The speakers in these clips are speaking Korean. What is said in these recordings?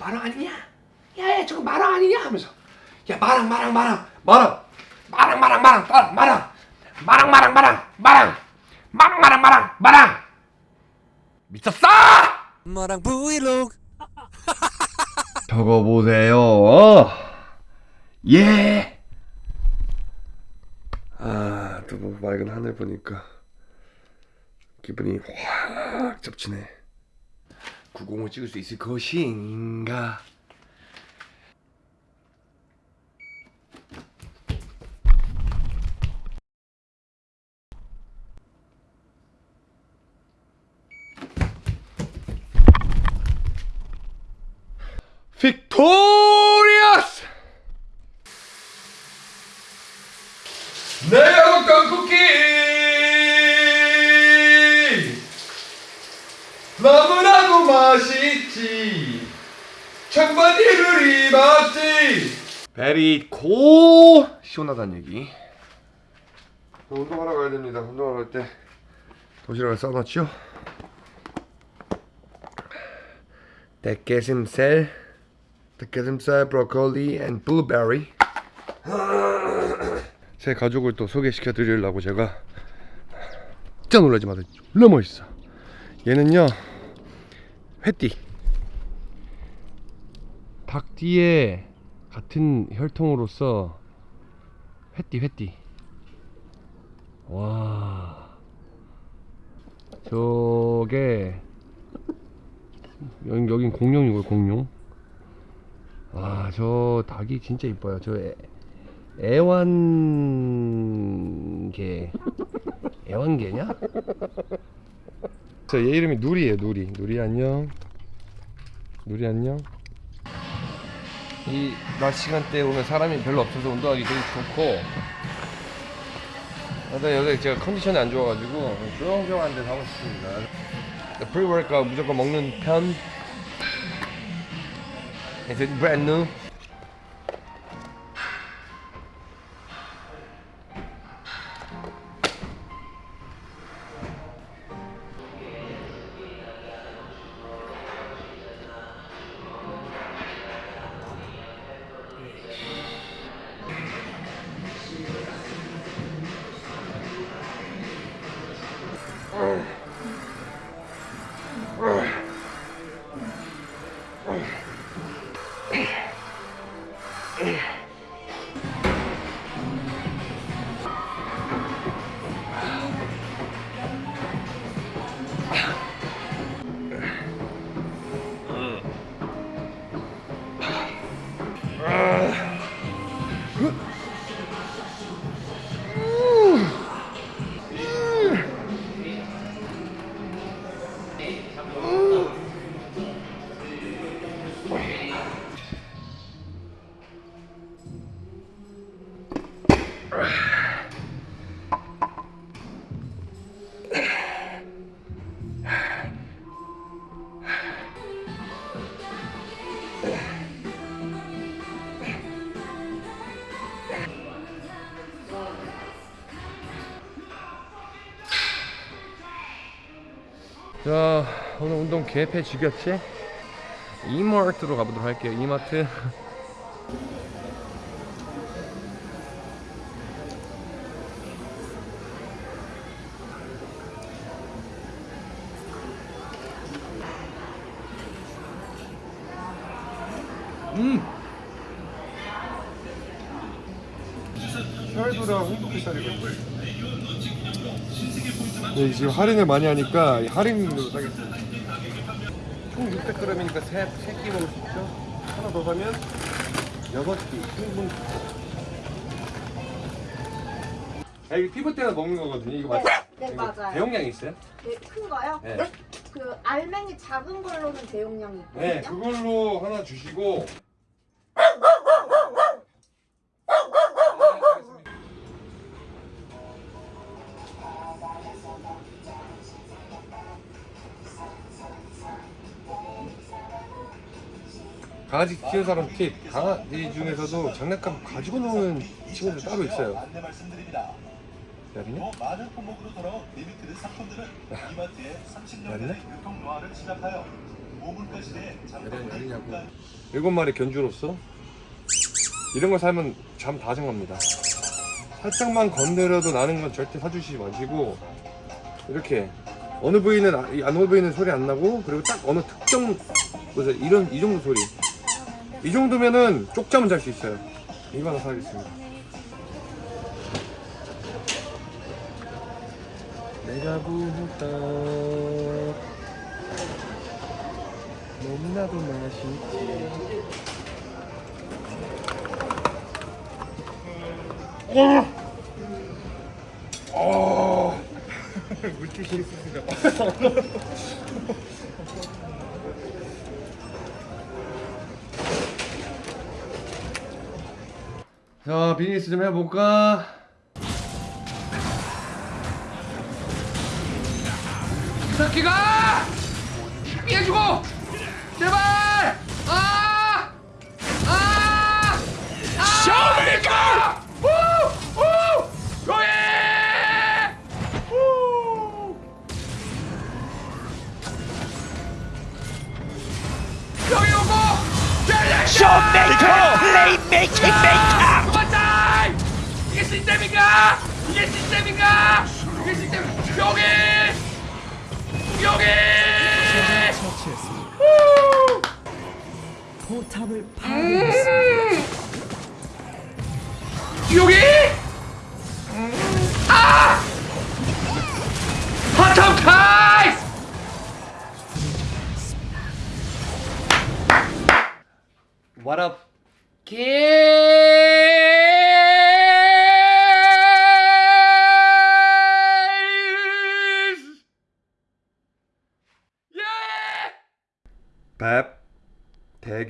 마랑 아니냐? 야야 저거 마랑 아니냐? 하면서 야 마랑 마랑 마랑 마랑 마랑 마랑 마랑 마랑 마랑 마랑 마랑 마랑 마랑 마랑 마랑 마랑 마랑 미쳤어? 마랑 브이로그 적어보세요. 예. 아, 또 뭐 맑은 하늘 보니까 기분이 확 접치네. 구공을 찍을 수 있을 것인가? 빅토리아스! 내가 먹던 쿠키 너무나도 맛있지. 청바지를 입었지. Very good. 시원하다는 얘기. 운동하러 가야 됩니다. 운동하러 갈 때 도시락을 싸놨죠 닭가슴살 닭가슴살 브로콜리 and 블루베리 제 가족을 또 소개시켜 드리려고 제가 진짜 놀라지 마세요. 너무 멋있어. 얘는요 회띠 닭띠의 같은 혈통으로서 회띠 회띠 와. 저게 여긴, 여긴 공룡이고요 공룡? 와 저 닭이 진짜 이뻐요. 저 애, 애완개 애완개냐? 저 얘 이름이 누리예요 누리. 누리 안녕. 누리 안녕 이 낮 시간대에 오면 사람이 별로 없어서 운동하기 되게 좋고. 근데 여기 제가 컨디션이 안 좋아가지고 조용조용한 데서 하고 싶습니다. Pre-workout 무조건 먹는 편. Is it brand new? 운동 개패 죽였지? 이마트로 가보도록 할게요 이마트 음! 혈도랑 네, 지금 할인을 많이 하니까 이 할인으로 사겠습니다. 총 600g이니까 세, 세끼 먹을 수 있죠? 하나 더 사면 6끼 충분. 아, 이게 피부 때나 먹는 거거든요. 이거 맞죠? 네, 네, 이거 맞아요. 대용량이 있어요? 네, 큰 거요? 네. 그 알맹이 작은 걸로는 대용량이 있거든요. 네, 그걸로 하나 주시고. 강아지 키우는 사람 팁 강아지 중에서도 장난감 가지고 노는 친구들 따로 있어요. 야리냐? 또 많은 품목으로 돌아온 리미티드 상품들은 이마트에 30년 맞네? 전에 유통 노하를 시작하여 야리냐고 야리냐고 일곱 마리 견주로서 이런 거 사면 잠 다 정합니다 살짝만 건드려도 나는 건 절대 사주시지 마시고 이렇게 어느 부위는 아- 이 어느 부위는 소리 안 나고 그리고 딱 어느 특정 뭐죠 이런 이 정도 소리 이 정도면은 쪽잠은 잘 수 있어요 이거 하나 사겠습니다 내가 부었다 너무나도 맛있지 어! 어! 물티슈 있으니까 자 비즈니스 좀 해볼까? 사키가 피해주고 제발 아! 아! 쇼메이커! 우! 우! 로예! 우! 여기 오고! 쇼메이커! 플레이메이킹 메이커! 시스템인가? 이게 시스템인가? 이게 시스템 여기! 여기! 우! 포탑을 파괴했습니다. 여기? 아! 핫탑 타이스! What up, kids?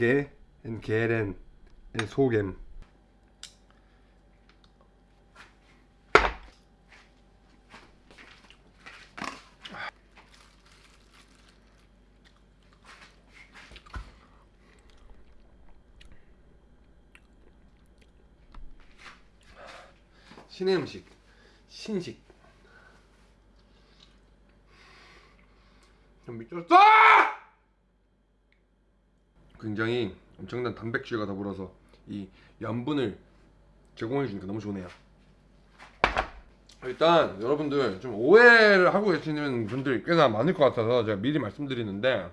Gräge, in Gären, in Sogen. 신의 음식 신식 좀 미쳤어! 굉장히 엄청난 단백질과 더불어서 이 염분을 제공해 주니까 너무 좋네요. 일단 여러분들 좀 오해를 하고 계시는 분들이 꽤나 많을 것 같아서 제가 미리 말씀드리는데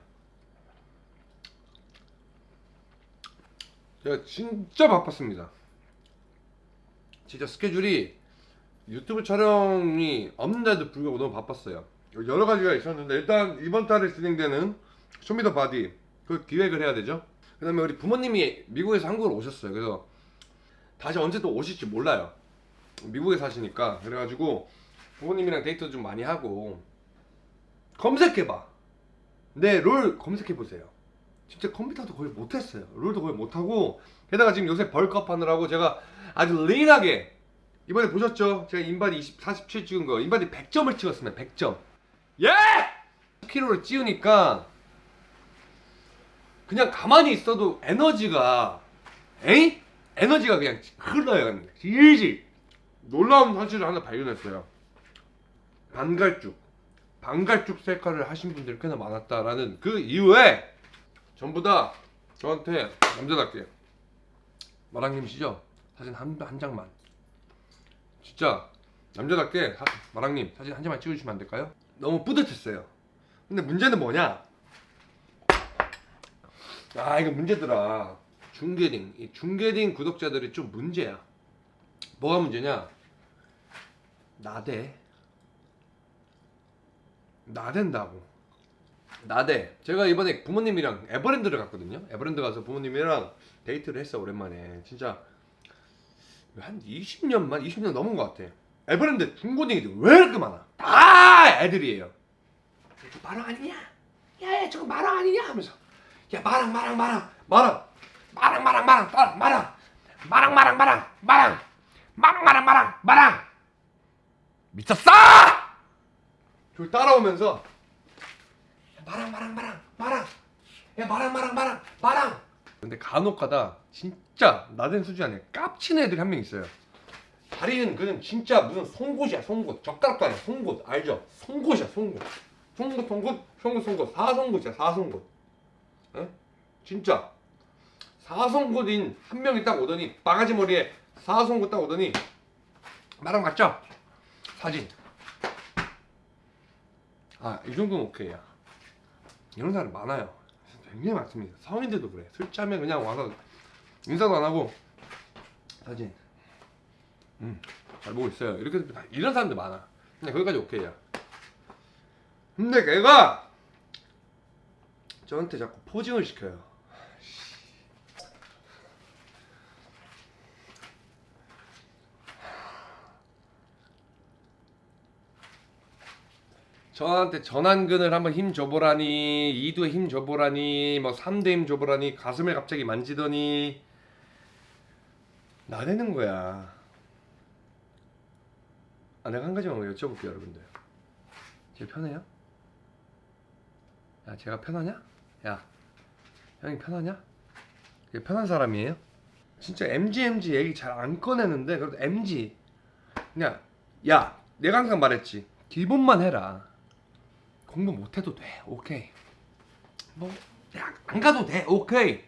제가 진짜 바빴습니다. 진짜 스케줄이 유튜브 촬영이 없는데도 불구하고 너무 바빴어요. 여러 가지가 있었는데 일단 이번 달에 진행되는 Show Me The Body 그 기획을 해야 되죠. 그 다음에 우리 부모님이 미국에서 한국으로 오셨어요. 그래서 다시 언제 또 오실지 몰라요. 미국에 사시니까 그래가지고 부모님이랑 데이트도 좀 많이 하고 검색해봐. 네, 롤 검색해보세요. 진짜 컴퓨터도 거의 못했어요. 롤도 거의 못하고 게다가 지금 요새 bulk up 하느라고 제가 아주 lean하게 이번에 보셨죠? 제가 인바디 20, 47 찍은 거 인바디 100점을 찍었습니다. 100점. 예! 10kg를 찌우니까 그냥 가만히 있어도 에너지가 에이? 에너지가 그냥 흘러요. 질질. 놀라운 사실을 하나 발견했어요. 반갈죽. 반갈죽 셀카를 하신 분들이 꽤나 많았다라는 그 이후에 전부 다 저한테 남자답게 마랑님이시죠? 사진 한, 한 장만 진짜 남자답게 사- 마랑님 사진 한 장만 찍어주시면 안 될까요? 너무 뿌듯했어요 근데 문제는 뭐냐 아 이거 문제더라. 중계딩. 이 중계딩 구독자들이 좀 문제야. 뭐가 문제냐? 나대. 나댄다고. 나대. 제가 이번에 부모님이랑 에버랜드를 갔거든요. 에버랜드 가서 부모님이랑 데이트를 했어 오랜만에. 진짜 한 20년만 20년 넘은 것 같아. 에버랜드 중고딩이들 왜 이렇게 많아? 다 애들이에요. 저 마랑 아니냐? 야야 저거 마랑 아니냐? 하면서 야 마랑 마랑 마랑 마랑 마랑 마랑 마랑 마랑 마랑 마랑 마랑 마랑 마랑 마랑 마랑 마랑 마랑 미쳤어 저 따라오면서 마랑 마랑 마랑 마랑 야 마랑 마랑 마랑 마랑 근데 간혹가다 진짜 나댄 수준이 아니라 깝치는 애들이 한 명 있어요 다리는 그는 진짜 무슨 송곳이야 송곳 젓가락도 아니야 송곳 알죠? 송곳이야 송곳 송곳 송곳 송곳 송곳 사송곳이야 사송곳 에? 진짜. 사성군인 한 명이 딱 오더니 바가지 머리에 사성군 딱 오더니 나랑 맞죠? 사진. 아 이 정도는 오케이야. 이런 사람 많아요. 굉장히 많습니다. 성인들도 그래. 술 취하면 그냥 와서 인사도 안 하고 사진. 음잘 보고 있어요. 이렇게 이런 사람들 많아. 그냥 거기까지 오케이야. 근데 걔가 저한테 자꾸 포징을 시켜요 저한테 전완근을 한번 힘 줘보라니 2두에 힘 줘보라니 뭐 3대 힘 줘보라니 가슴을 갑자기 만지더니 나대는 거야 아 내가 한 가지만 여쭤볼게요 여러분들 제 편해요? 야 제가 편하냐? 야 형이 편하냐? 편한 사람이에요? 진짜 MG MG 얘기 잘 안 꺼내는데 그래도 MG 그냥 야 내가 항상 말했지. 기본만 해라. 공부 못해도 돼. 오케이. 뭐안 가도 돼. 오케이.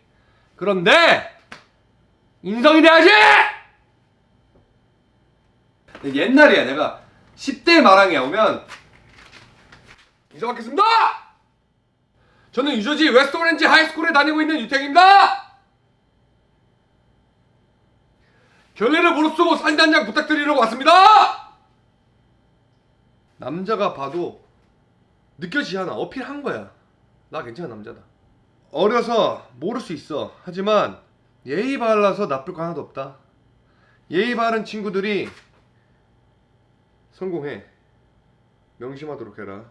그런데 인성이 돼야지! 옛날이야. 내가 10대 마랑에 오면 인사받겠습니다 저는 뉴저지 West Orange High School에 다니고 있는 유택입니다! 결례를 무릅쓰고 사진 한 장 부탁드리려고 왔습니다! 남자가 봐도 느껴지지 않아. 어필한 거야. 나 괜찮은 남자다. 어려서 모를 수 있어. 하지만 예의 발라서 나쁠 거 하나도 없다. 예의 바른 친구들이 성공해. 명심하도록 해라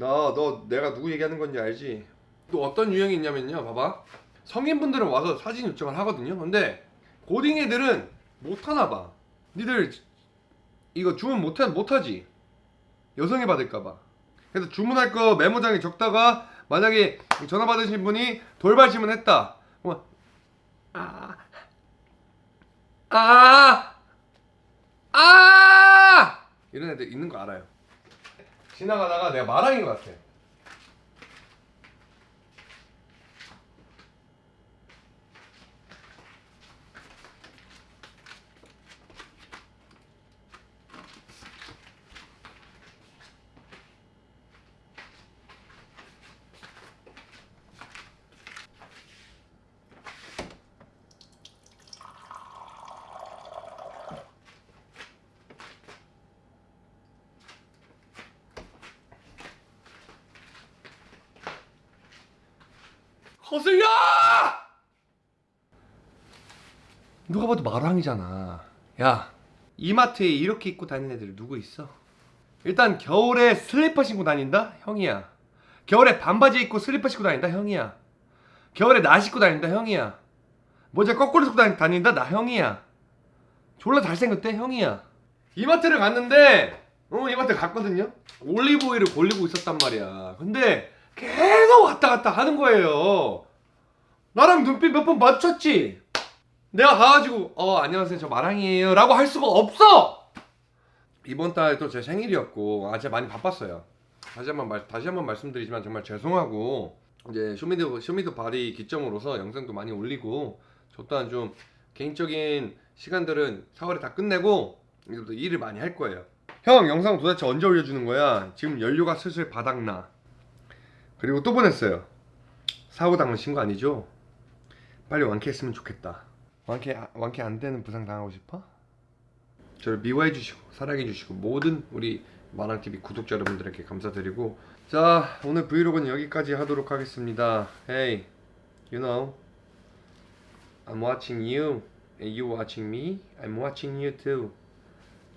나너 내가 누구 얘기하는 건지 알지? 또 어떤 유형이 있냐면요 봐봐. 성인분들은 와서 사진 요청을 하거든요. 근데 고딩 애들은 못하나 봐. 니들 이거 주문 못하, 못하지? 여성이 받을까봐. 그래서 주문할 거 메모장에 적다가 만약에 전화 받으신 분이 돌발 질문했다. 그러면 아, 아, 아, 이런 애들 있는 거 알아요. 지나가다가 내가 마랑인 것 같아. 허슬야! 누가 봐도 마랑이잖아. 야, 이마트에 이렇게 입고 다니는 애들 누구 있어? 일단 겨울에 슬리퍼 신고 다닌다? 형이야. 겨울에 반바지 입고 슬리퍼 신고 다닌다? 형이야. 겨울에 나 신고 다닌다? 형이야. 모자 거꾸로 다니- 다닌다? 나 형이야. 졸라 잘생겼대? 형이야. 이마트를 갔는데, 어, 이마트 갔거든요? 올리브 오일을 골리고 있었단 말이야. 근데 계속 왔다 갔다 하는 거예요. 나랑 눈빛 몇번 마주쳤지? 내가 가가지고, 어, 안녕하세요. 저 마랑이에요. 라고 할 수가 없어! 이번 또제 생일이었고, 아, 제가 많이 바빴어요. 다시 한 번, 말, 다시 한번 말씀드리지만 정말 죄송하고, 이제 쇼미더, 쇼미더 바리 기점으로서 영상도 많이 올리고, 저 또한 좀 개인적인 시간들은 4월에 다 끝내고, 이제부터 일을 많이 할 거예요. 형, 영상 도대체 언제 올려주는 거야? 지금 연료가 슬슬 바닥나. 그리고 또 보냈어요. 사고 당한 신거 아니죠? 빨리 완쾌했으면 좋겠다. 완쾌 아- 완쾌 안 되는 부상 당하고 싶어? 저를 미워해 주시고 사랑해 주시고 모든 우리 마랑 TV 구독자 여러분들에게 감사드리고 자 오늘 브이로그는 여기까지 하도록 하겠습니다. Hey, you know, I'm watching you and you watching me. I'm watching you too.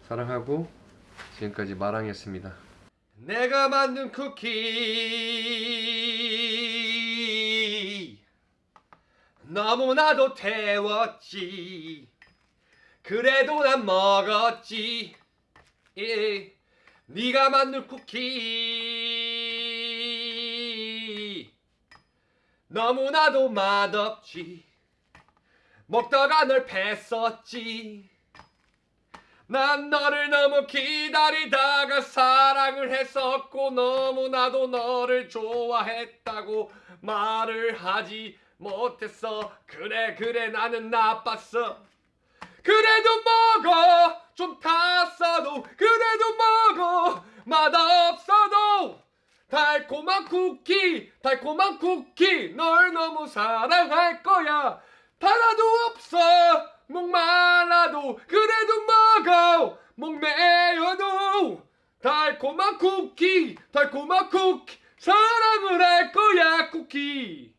사랑하고 지금까지 마랑이었습니다. 내가 만든 쿠키. 너무나도 태웠지. 그래도 난 먹었지. 예. 네가 만든 쿠키. 너무나도 맛없지. 먹다가 널 뺐었지 난 너를 너무 기다리다가 사랑을 했었고 너무나도 너를 좋아했다고 말을 하지 못했어. 그래 그래 나는 나빴어. 그래도 먹어. 좀 탔어도. 그래도 먹어. 맛없어도. 달콤한 쿠키 달콤한 쿠키. 널 너무 사랑할 거야. 하나도 없어 목말라도 그래도 먹어. 목 메어도 달콤한 쿠키 달콤한 쿠키. 사랑을 할 거야 쿠키